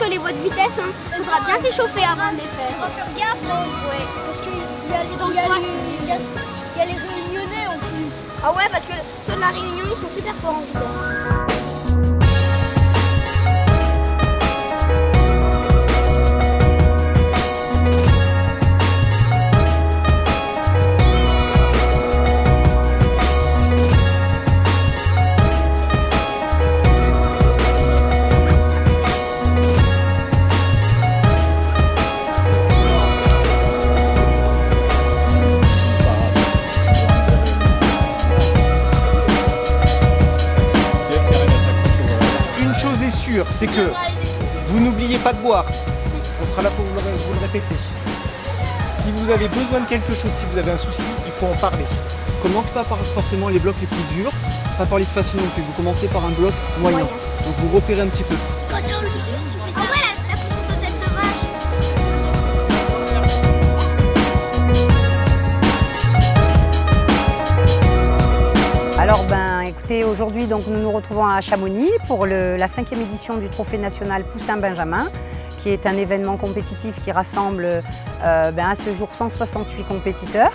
que les voies de vitesse, il faudra bien s'échauffer avant de les faire. faut faire gaffe, hein. Ouais. parce qu'il y a, a les, y a- y a les réunionnais en plus. Ah ouais, parce que ceux de la Réunion, ils sont super forts en vitesse. C'est que vous n'oubliez pas de boire. On sera là pour vous le, vous le répéter. Si vous avez besoin de quelque chose, si vous avez un souci, il faut en parler. Commence pas par forcément les blocs les plus durs, pas par les faciles non plus. Vous commencez par un bloc moyen. Moyen. Donc vous repérez un petit peu. Aujourd'hui nous nous retrouvons à Chamonix pour le- la cinquième édition du Trophée national Poussin Benjamin, qui est un événement compétitif qui rassemble euh, ben, à ce jour 168 compétiteurs.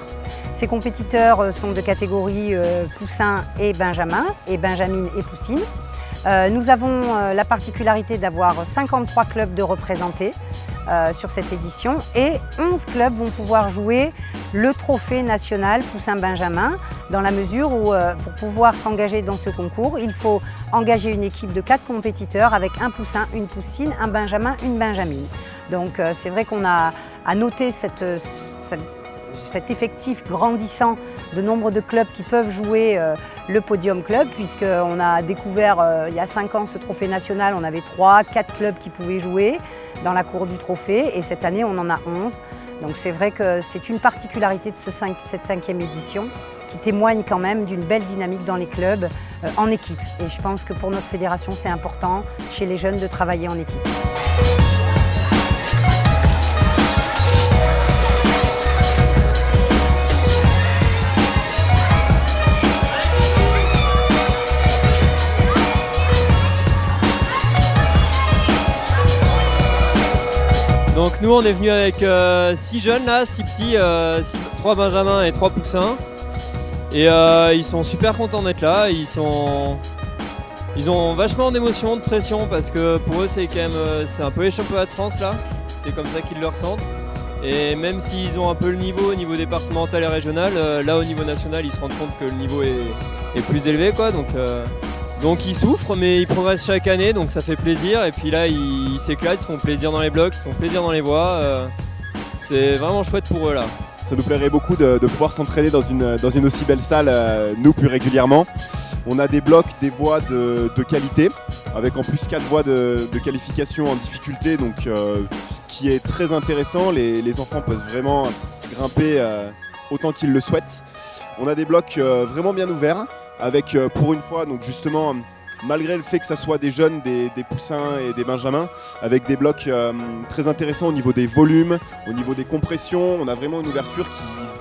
Ces compétiteurs euh, sont de catégories euh, Poussin et Benjamin, et Benjamine et Poussine. Nous avons la particularité d'avoir 53 clubs de représentés euh, sur cette édition et 11 clubs vont pouvoir jouer le trophée national Poussin Benjamin dans la mesure où euh, pour pouvoir s'engager dans ce concours, il faut engager une équipe de 4 compétiteurs avec un poussin, une poussine, un benjamin, une benjamine. Donc euh, c'est vrai qu'on a à noter cette, cette- cet effectif grandissant de nombre de clubs qui peuvent jouer euh, le podium club puisqu'on a découvert euh, il y a 5 ans ce trophée national, on avait 3, 4 clubs qui pouvaient jouer dans la cour du trophée et cette année on en a 11. Donc c'est vrai que c'est une particularité de cette cinquième édition qui témoigne quand même d'une belle dynamique dans les clubs euh, en équipe. Et je pense que pour notre fédération c'est important chez les jeunes de travailler en équipe. Donc nous on est venu avec 6 jeunes là, 6 petits, 3 benjamins et 3 poussins. Et euh, ils sont super contents d'être là, ils sont... Ils ont vachement d'émotions, de pression parce que pour eux c'est quand même euh, c'est un peu les championnats de France là, c'est comme ça qu'ils le ressentent. Et même s'ils ont un peu le niveau au niveau départemental et régional, euh, là au niveau national ils se rendent compte que le niveau est, est plus élevé quoi. Donc, euh, donc ils souffrent mais ils progressent chaque année donc ça fait plaisir. Et puis là ils s'éclatent, ils se font plaisir dans les blocs, ils se font plaisir dans les voies. euh, c'est vraiment chouette pour eux là. Ça nous plairait beaucoup de, pouvoir s'entraîner dans une, aussi belle salle, euh, nous plus régulièrement. On a des blocs, des voies de, qualité, avec en plus 4 voies de, de qualification en difficulté, donc euh, ce qui est très intéressant. Les, enfants peuvent vraiment grimper autant qu'ils le souhaitent. On a des blocs vraiment bien ouverts, avec euh, pour une fois, donc justement, malgré le fait que ça soit des jeunes, des, poussins et des benjamins, avec des blocs euh, très intéressants au niveau des volumes, au niveau des compressions, on a vraiment une ouverture qui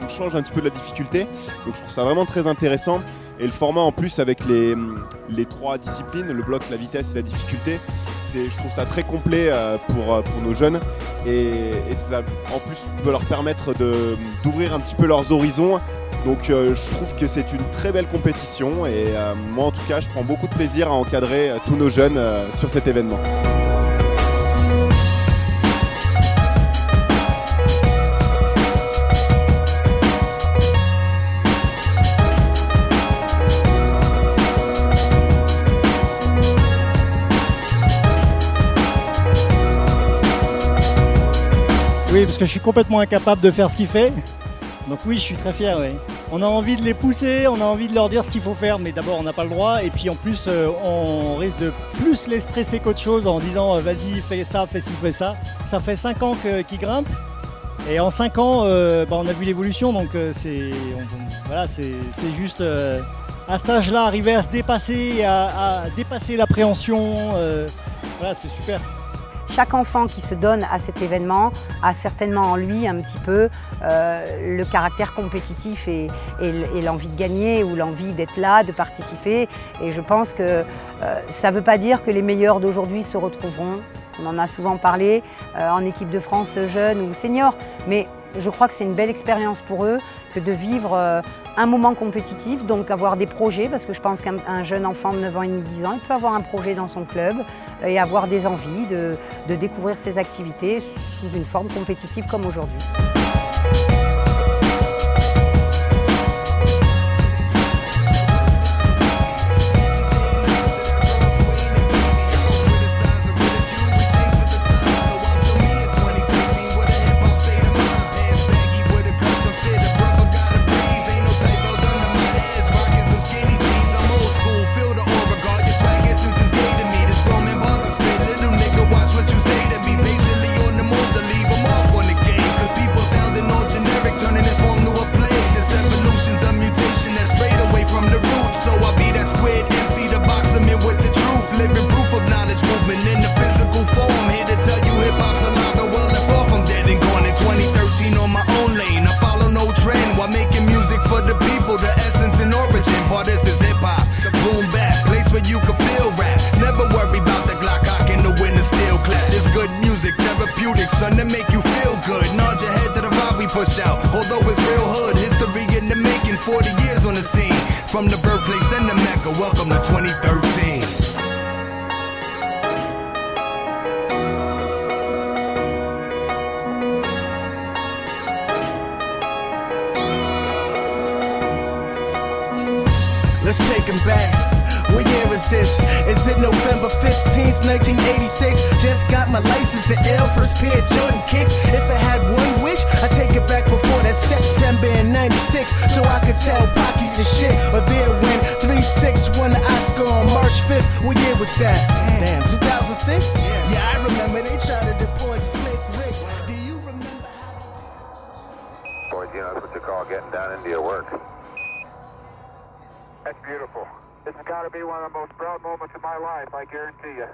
nous change un petit peu de la difficulté. Donc je trouve ça vraiment très intéressant. Et le format en plus avec les, trois disciplines, le bloc, la vitesse et la difficulté, je trouve ça très complet euh, pour, euh, pour nos jeunes. Et, et ça en plus peut leur permettre d'ouvrir un petit peu leurs horizons. Donc euh, je trouve que c'est une très belle compétition et moi en tout cas je prends beaucoup de plaisir à encadrer tous nos jeunes sur cet événement. Oui, parce que je suis complètement incapable de faire ce qu'il fait. Donc oui, je suis très fier. oui. On a envie de les pousser, on a envie de leur dire ce qu'il faut faire, mais d'abord on n'a pas le droit. Et puis en plus, euh, on risque de plus les stresser qu'autre chose en disant euh, vas-y, fais ça, fais ci, fais ça. Ça fait 5 ans qu'ils grimpent. Et en 5 ans, euh, bah, on a vu l'évolution. Donc c'est voilà, juste à cet âge-là, arriver à se dépasser, à, à dépasser l'appréhension. voilà, c'est super. Chaque enfant qui se donne à cet événement a certainement en lui un petit peu euh, le caractère compétitif et, l'envie de gagner ou l'envie d'être là, de participer. Et je pense que euh, ça ne veut pas dire que les meilleurs d'aujourd'hui se retrouveront On en a souvent parlé euh, en équipe de France jeune ou senior, mais je crois que c'est une belle expérience pour eux que de vivre euh, un moment compétitif, donc avoir des projets, parce que je pense qu'un jeune enfant de 9 ans et demi, 10 ans, il peut avoir un projet dans son club et avoir des envies de, de découvrir ses activités sous une forme compétitive comme aujourd'hui. Out. Although it's real hood, history in the making, 40 years on the scene. From the birthplace and the Mecca, welcome to 2013. Let's take him back. What year is this? Is it November 15th, 1986? Just got my license to L, first Jordan kicks. If I had one 96. So I could tell Pocky's the shit. Or there when 3-6 won the Oscar on March 5th. What year was that? Damn, 2006? Yeah, I remember they tried to deport Slick Rick. Do you remember how... Boys, you know, that's what you call getting down into your work. That's beautiful. This has got to be one of the most proud moments of my life, I guarantee you.